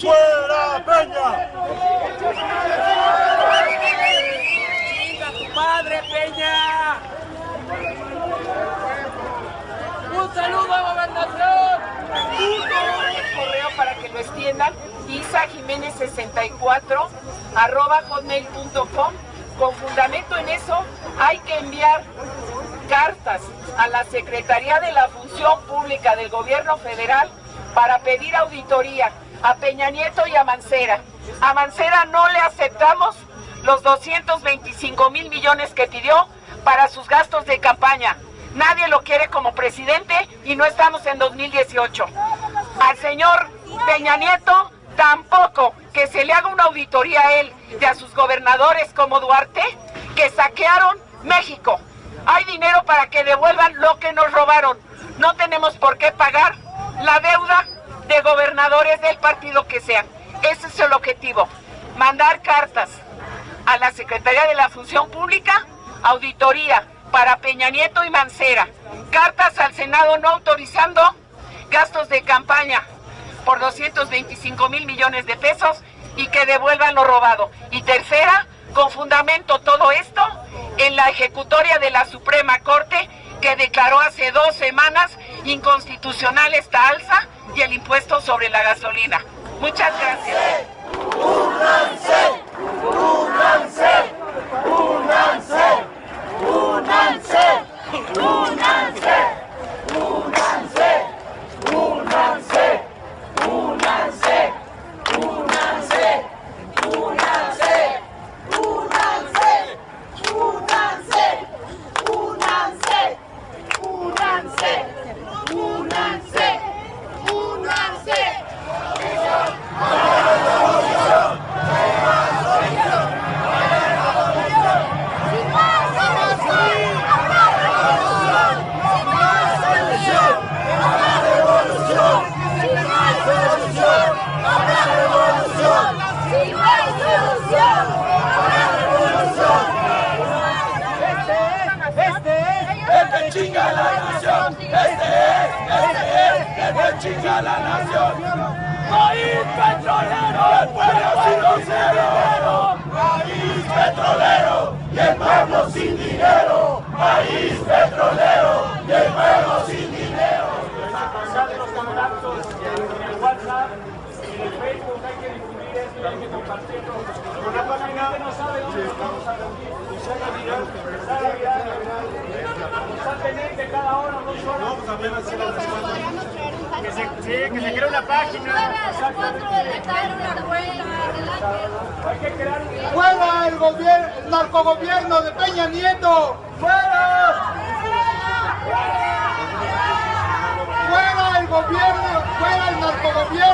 ¡Fuera, Peña! ¡Chinga tu padre, Peña! ¡Un saludo a Gobernación! Un correo para que lo extiendan, isa jiménez 64 arroba hotmail.com con fundamento en eso hay que enviar cartas a la Secretaría de la Función Pública del Gobierno Federal para pedir auditoría a Peña Nieto y a Mancera. A Mancera no le aceptamos los 225 mil millones que pidió para sus gastos de campaña. Nadie lo quiere como presidente y no estamos en 2018. Al señor Peña Nieto tampoco que se le haga una auditoría a él y a sus gobernadores como Duarte que saquearon México. Hay dinero para que devuelvan lo que nos robaron. No tenemos por qué pagar la deuda de gobernadores del partido que sean. Ese es el objetivo. Mandar cartas a la Secretaría de la Función Pública, auditoría para Peña Nieto y Mancera. Cartas al Senado no autorizando gastos de campaña por 225 mil millones de pesos y que devuelvan lo robado. Y tercera, con fundamento todo esto en la ejecutoria de la Suprema Corte que declaró hace dos semanas inconstitucional esta alza y el impuesto sobre la gasolina. Muchas gracias. Chinga la nación. País petrolero, el pueblo sin dinero. País petrolero y el pueblo sin dinero. País petrolero y el pueblo sin dinero. en el WhatsApp en Facebook hay que difundir hay que página no sabe vamos a. que se, sí, que se cree una página. ¡Fuera el, gobierno, el narcogobierno de Peña Nieto! ¡Fuera! ¡Fuera el gobierno! ¡Fuera el narcogobierno!